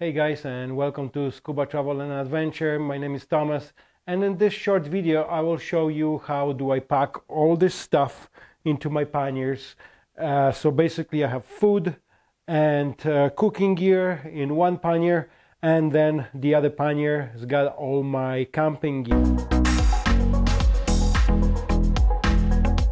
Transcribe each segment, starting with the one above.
Hey guys and welcome to Scuba Travel and Adventure. My name is Thomas and in this short video I will show you how do I pack all this stuff into my panniers. Uh, so basically I have food and uh, cooking gear in one pannier and then the other pannier has got all my camping gear.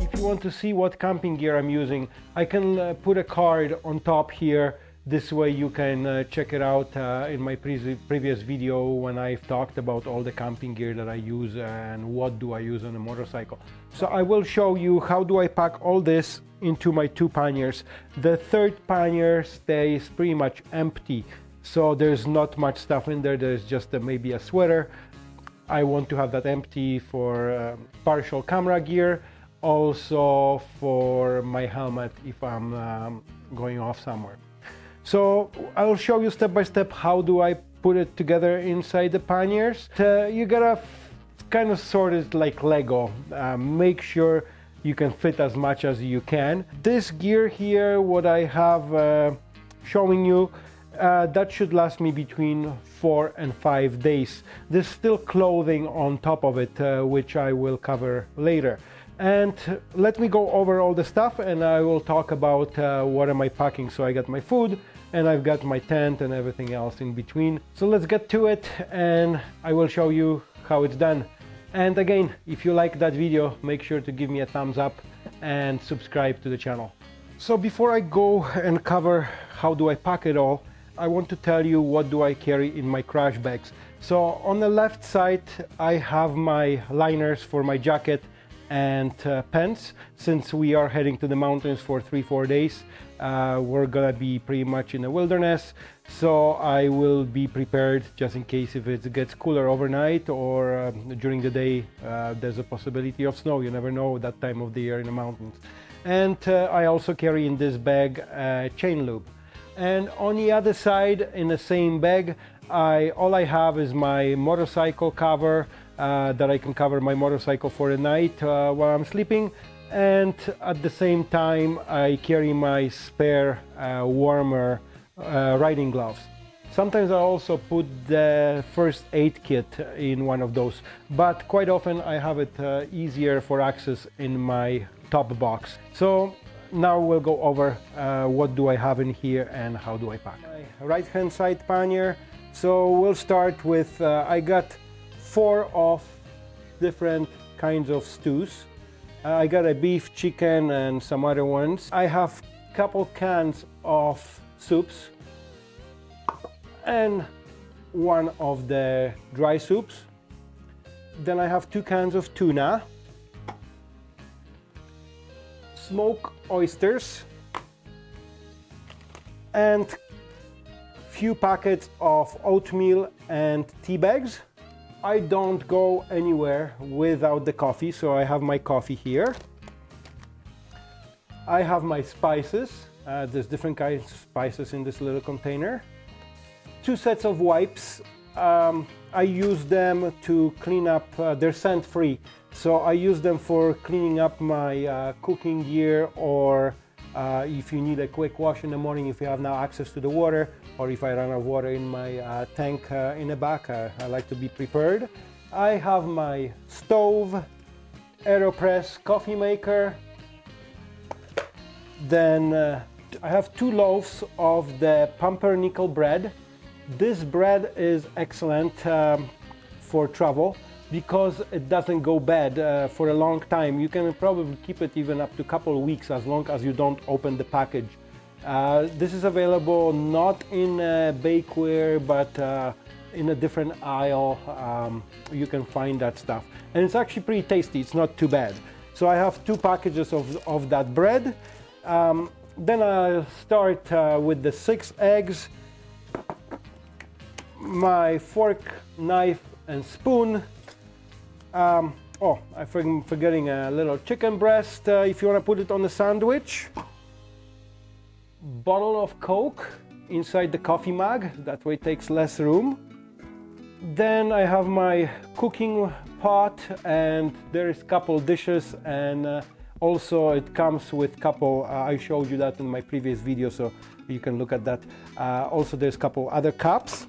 If you want to see what camping gear I'm using I can uh, put a card on top here this way you can uh, check it out uh, in my pre previous video when I've talked about all the camping gear that I use and what do I use on a motorcycle. So I will show you how do I pack all this into my two panniers. The third pannier stays pretty much empty so there's not much stuff in there there's just a, maybe a sweater I want to have that empty for um, partial camera gear also for my helmet if I'm um, going off somewhere so I'll show you step by step how do I put it together inside the panniers. Uh, you gotta kind of sort it like Lego. Uh, make sure you can fit as much as you can. This gear here, what I have uh, showing you, uh, that should last me between four and five days. There's still clothing on top of it, uh, which I will cover later. And let me go over all the stuff and I will talk about uh, what am I packing. So I got my food, and I've got my tent and everything else in between. So let's get to it and I will show you how it's done. And again, if you like that video, make sure to give me a thumbs up and subscribe to the channel. So before I go and cover how do I pack it all, I want to tell you what do I carry in my crash bags. So on the left side, I have my liners for my jacket and uh, pants since we are heading to the mountains for three four days uh, we're gonna be pretty much in the wilderness. So I will be prepared just in case if it gets cooler overnight or uh, during the day uh, there's a possibility of snow. You never know that time of the year in the mountains. And uh, I also carry in this bag a chain loop. And on the other side in the same bag I all I have is my motorcycle cover that I can cover my motorcycle for the night uh, while I'm sleeping and at the same time I carry my spare uh, warmer uh, riding gloves. Sometimes I also put the first aid kit in one of those, but quite often I have it uh, easier for access in my top box. So now we'll go over uh, what do I have in here and how do I pack. Right hand side pannier. So we'll start with, I got four of different kinds of stews. Uh, I got a beef, chicken and some other ones. I have a couple cans of soups and one of the dry soups. Then I have two cans of tuna, smoked oysters and few packets of oatmeal and tea bags. I don't go anywhere without the coffee, so I have my coffee here. I have my spices. Uh, there's different kinds of spices in this little container. Two sets of wipes. Um, I use them to clean up, uh, they're scent-free, so I use them for cleaning up my uh, cooking gear or uh, if you need a quick wash in the morning, if you have now access to the water, or if I run out of water in my uh, tank uh, in the back, uh, I like to be prepared. I have my stove, AeroPress coffee maker. Then uh, I have two loaves of the pumpernickel bread. This bread is excellent um, for travel because it doesn't go bad uh, for a long time. You can probably keep it even up to a couple of weeks as long as you don't open the package. Uh, this is available not in uh, bakeware but uh, in a different aisle. Um, you can find that stuff. And it's actually pretty tasty. It's not too bad. So I have two packages of, of that bread. Um, then I'll start uh, with the six eggs my fork knife and spoon um, oh, I'm forgetting a little chicken breast uh, if you want to put it on the sandwich. Bottle of Coke inside the coffee mug, that way it takes less room. Then I have my cooking pot and there is a couple dishes and uh, also it comes with couple, uh, I showed you that in my previous video, so You can look at that. Uh, also, there's a couple other cups.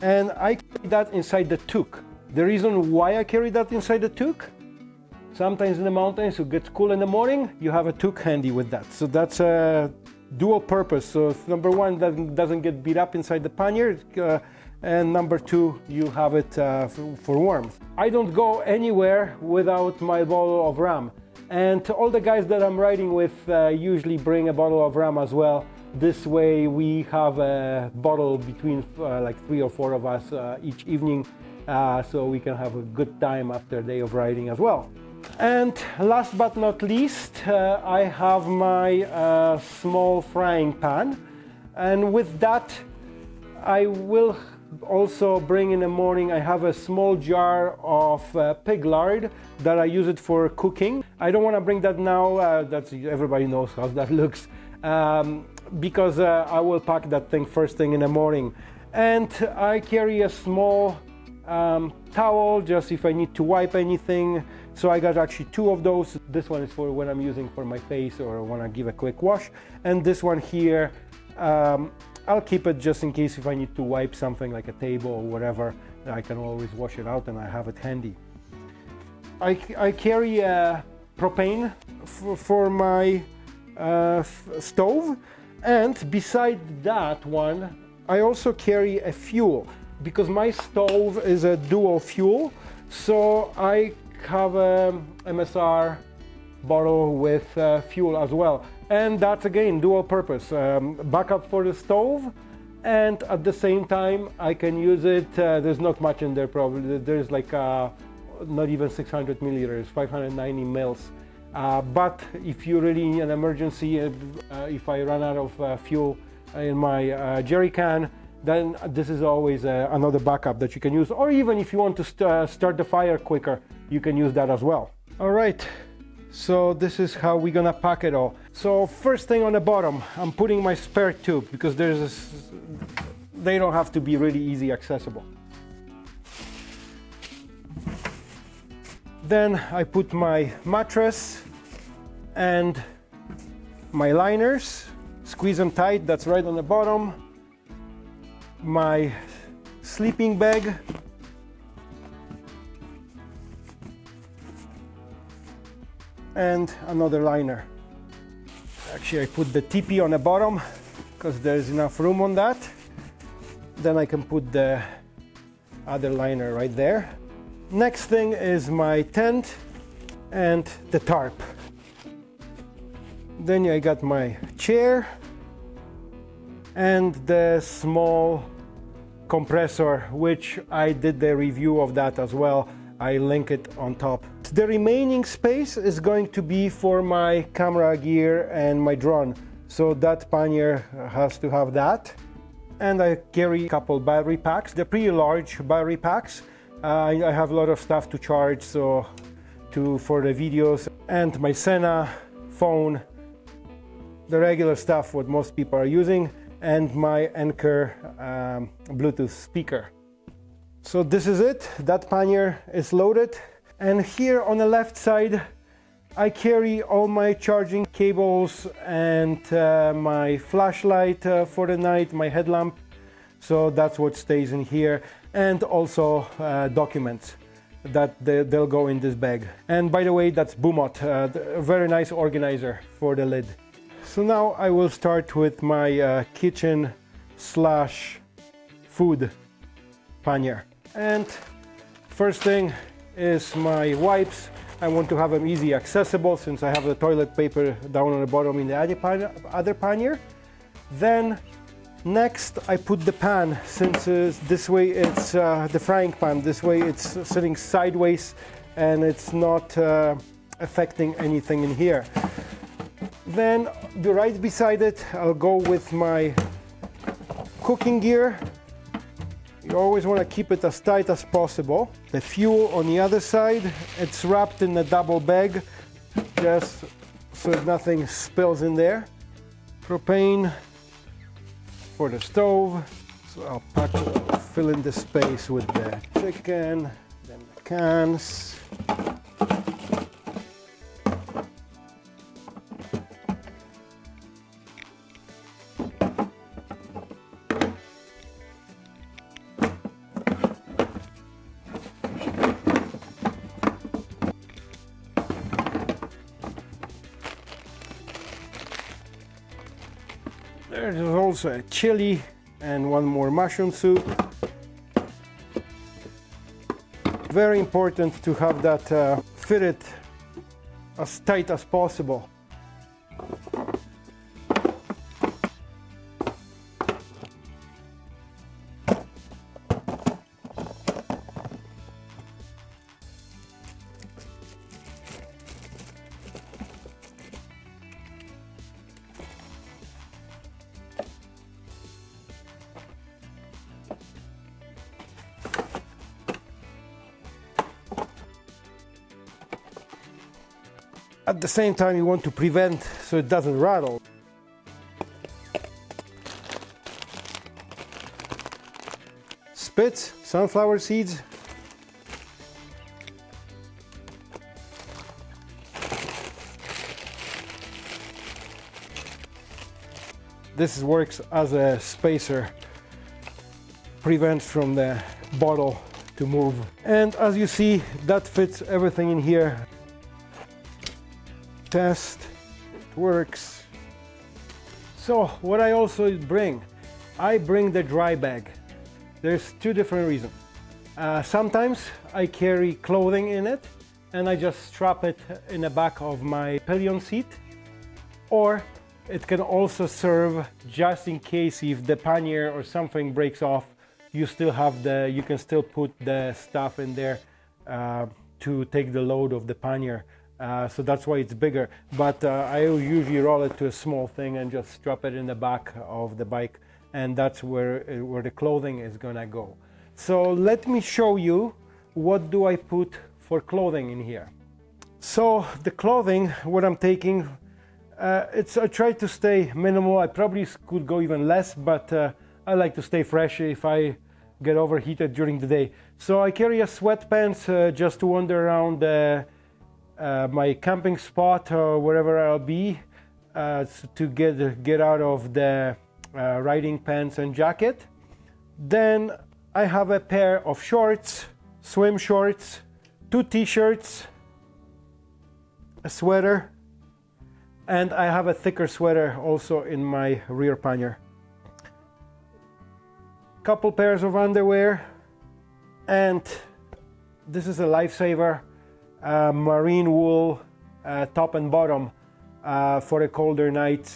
And I carry that inside the toque. The reason why I carry that inside the toque, sometimes in the mountains it gets cool in the morning, you have a toque handy with that. So that's a dual purpose. So number one, that doesn't get beat up inside the pannier. Uh, and number two, you have it uh, for warmth. I don't go anywhere without my bottle of rum. And all the guys that I'm riding with uh, usually bring a bottle of rum as well. This way we have a bottle between uh, like three or four of us uh, each evening uh, so we can have a good time after a day of riding as well. And last but not least, uh, I have my uh, small frying pan. And with that, I will also bring in the morning, I have a small jar of uh, pig lard that I use it for cooking. I don't want to bring that now, uh, that's, everybody knows how that looks, um, because uh, I will pack that thing first thing in the morning. And I carry a small um, towel just if I need to wipe anything. So I got actually two of those. This one is for when I'm using for my face or want to give a quick wash. And this one here, um, I'll keep it just in case if I need to wipe something like a table or whatever, I can always wash it out and I have it handy. I, I carry a propane for my uh, stove and beside that one I also carry a fuel because my stove is a dual fuel so I have a MSR bottle with uh, fuel as well. And that's again dual purpose um, backup for the stove and at the same time I can use it uh, there's not much in there probably. There's like uh, not even 600 milliliters 590 mils. Uh, but if you really need an emergency uh, if I run out of uh, fuel in my jerry can then this is always uh, another backup that you can use or even if you want to st uh, start the fire quicker you can use that as well all right so this is how we're gonna pack it all. So first thing on the bottom, I'm putting my spare tube because there's this, they don't have to be really easy accessible. Then I put my mattress and my liners, squeeze them tight, that's right on the bottom. My sleeping bag and another liner. Actually, I put the teepee on the bottom because there's enough room on that. Then I can put the other liner right there. Next thing is my tent and the tarp. Then I got my chair and the small compressor, which I did the review of that as well. I link it on top. The remaining space is going to be for my camera gear and my drone. So that pannier has to have that. And I carry a couple battery packs. They're pretty large battery packs. Uh, I have a lot of stuff to charge so to for the videos and my Sena phone, the regular stuff what most people are using, and my Anker um, Bluetooth speaker. So this is it, that pannier is loaded. And here on the left side, I carry all my charging cables and uh, my flashlight uh, for the night, my headlamp. So that's what stays in here. And also uh, documents that they, will go in this bag. And by the way, that's Bumot, uh, a very nice organizer for the lid. So now I will start with my uh, kitchen slash food pannier. And first thing is my wipes. I want to have them easy accessible since I have the toilet paper down on the bottom in the other pannier. Then next I put the pan since uh, this way it's uh, the frying pan. This way it's sitting sideways and it's not uh, affecting anything in here. Then right beside it I'll go with my cooking gear you always want to keep it as tight as possible. The fuel on the other side, it's wrapped in a double bag just so nothing spills in there. Propane for the stove. So I'll pack, fill in the space with the chicken, then the cans. There's also a chili and one more mushroom soup. Very important to have that uh, fitted as tight as possible. At the same time, you want to prevent so it doesn't rattle. Spitz, sunflower seeds. This works as a spacer, prevents from the bottle to move. And as you see, that fits everything in here test it works. So what I also bring I bring the dry bag. There's two different reasons. Uh, sometimes I carry clothing in it and I just strap it in the back of my pillion seat. Or it can also serve just in case if the pannier or something breaks off you still have the you can still put the stuff in there uh, to take the load of the pannier uh, so that's why it's bigger. But uh, I usually roll it to a small thing and just strap it in the back of the bike and that's where, uh, where the clothing is gonna go. So let me show you what do I put for clothing in here. So the clothing, what I'm taking, uh, it's I try to stay minimal. I probably could go even less, but uh, I like to stay fresh if I get overheated during the day. So I carry a sweatpants just to wander around my camping spot or wherever I'll be uh, to get get out of the uh, riding pants and jacket. Then I have a pair of shorts, swim shorts, two t-shirts, a sweater, and I have a thicker sweater also in my rear pannier. Couple pairs of underwear, and this is a lifesaver uh, merino wool uh, top and bottom uh, for a colder night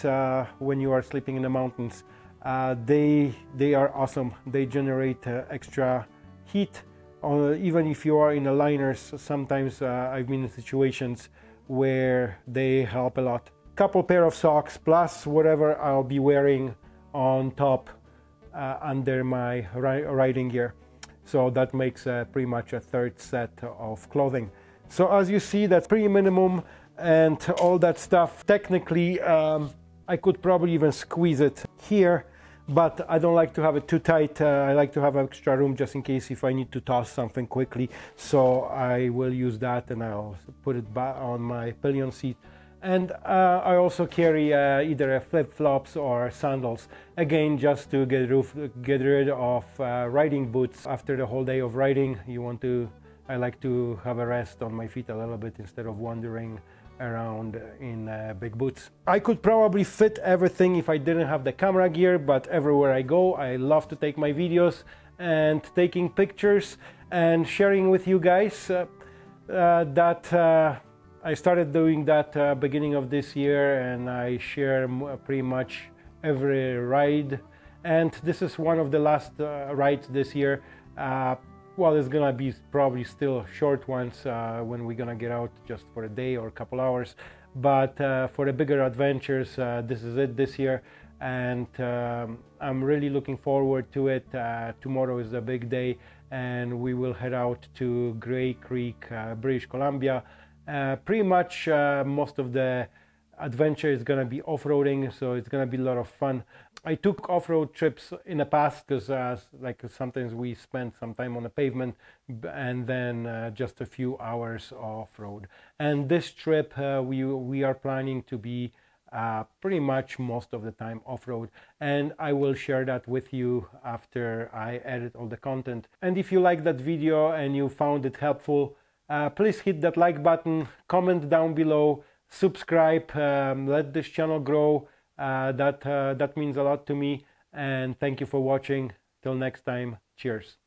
when you are sleeping in the mountains. they, they are awesome. They generate extra heat uh, even if you are in the liners, sometimes uh, I've been in situations where they help a lot. Couple pair of socks plus whatever I'll be wearing on top uh, under my ri riding gear. So that makes pretty much a third set of clothing. So as you see, that's pretty minimum and all that stuff. Technically, um, I could probably even squeeze it here, but I don't like to have it too tight. Uh, I like to have extra room just in case if I need to toss something quickly. So I will use that and I'll put it back on my pillion seat. And uh, I also carry uh, either flip-flops or sandals. Again, just to get, roof, get rid of uh, riding boots. After the whole day of riding, you want to I like to have a rest on my feet a little bit instead of wandering around in uh, big boots. I could probably fit everything if I didn't have the camera gear, but everywhere I go, I love to take my videos and taking pictures and sharing with you guys uh, uh, that uh, I started doing that uh, beginning of this year and I share pretty much every ride and this is one of the last uh, rides this year well, it's gonna be probably still short ones uh, when we're gonna get out just for a day or a couple hours. But uh, for the bigger adventures, uh, this is it this year, and um, I'm really looking forward to it. Uh, tomorrow is a big day, and we will head out to Grey Creek, uh, British Columbia. Uh, pretty much most of the adventure is gonna be off-roading, so it's gonna be a lot of fun. I took off-road trips in the past because uh, like sometimes we spend some time on the pavement and then uh, just a few hours off-road. And this trip uh, we we are planning to be uh, pretty much most of the time off-road and I will share that with you after I edit all the content. And if you like that video and you found it helpful, uh, please hit that like button, comment down below, subscribe, um, let this channel grow that uh, that means a lot to me and thank you for watching. Till next time cheers